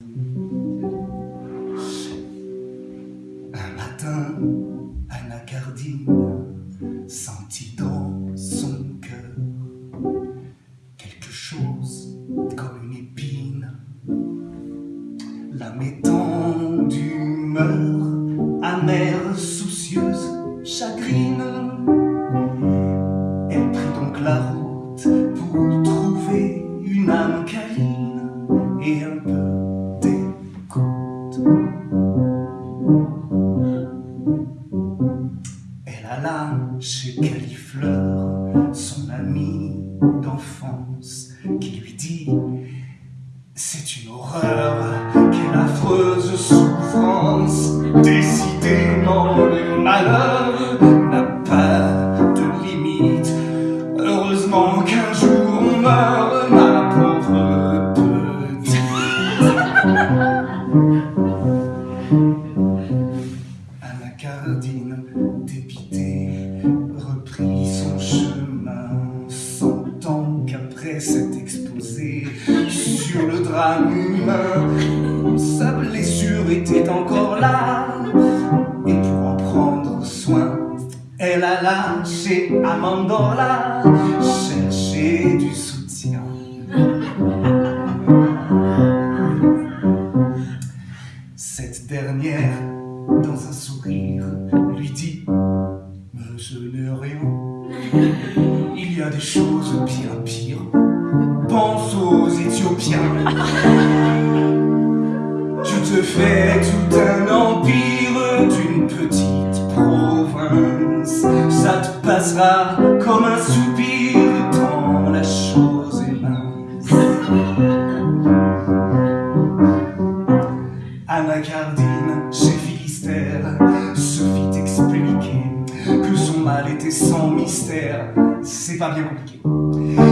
Un matin, Anacardine sentit dans son cœur quelque chose comme une épine, la mettant d'humeur Califleur, son ami d'enfance, qui lui dit C'est une horreur, quelle affreuse souffrance, était encore là. Et pour en prendre soin, elle alla chez Amandola chercher du soutien. Cette dernière, dans un sourire, lui dit Mais ce n'est rien. Il y a des choses bien pires. Pense aux Éthiopiens. Te fais tout un empire d'une petite province. Ça te passera comme un soupir tant la chose est mince. Anacardine, chez Philistère, se fit expliquer que son mal était sans mystère. C'est pas bien compliqué.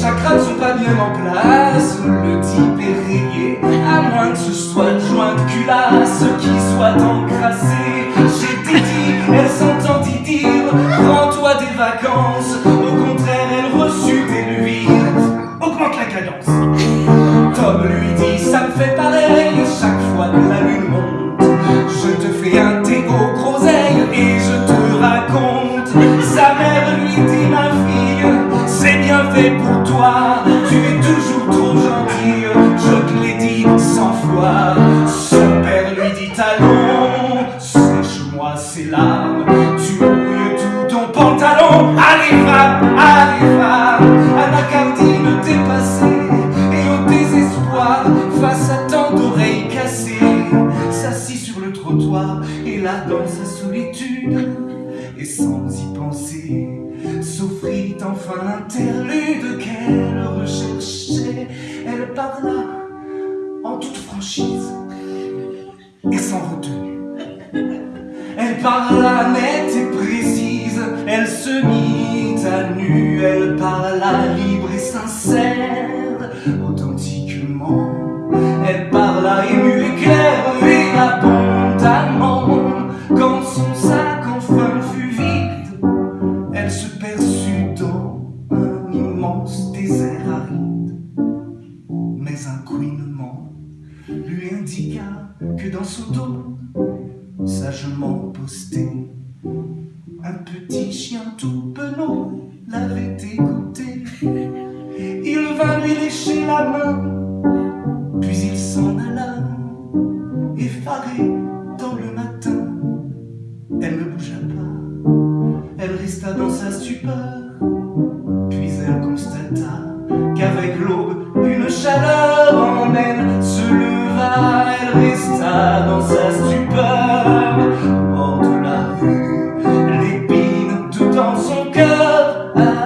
Chakras ne sont pas bien en place, le type est rayé, à moins que ce soit une jointe culasse qui soit encrassée. J'ai dit, elle s'entendit dire, prends-toi des vacances. Au contraire, elle reçut des luires, augmente la cadence. Tom lui dit, ça me fait pareil, chaque fois que la lune monte, je te fais un thé aux groseilles et je pour toi, tu es toujours trop gentille, je te l'ai dit cent fois. Son père lui dit, allons, sèche-moi ces larmes, tu mouilles tout ton pantalon. Allez, femme, allez, femme, Anacardine dépassée et au désespoir, face à tant d'oreilles cassées, s'assit sur le trottoir et là dans sa solitude, et sans y penser, s'offrit enfin l'interlude qu'elle recherchait. Elle parla en toute franchise et sans retenue. Elle parla nette et précise, elle se mit à nu, elle parla libre et sincère, un petit chien tout penaud l'avait écouté. Il vint lui lécher la main, puis il s'en alla, effaré dans le matin. Elle ne bougea pas, elle resta dans sa stupeur, love. I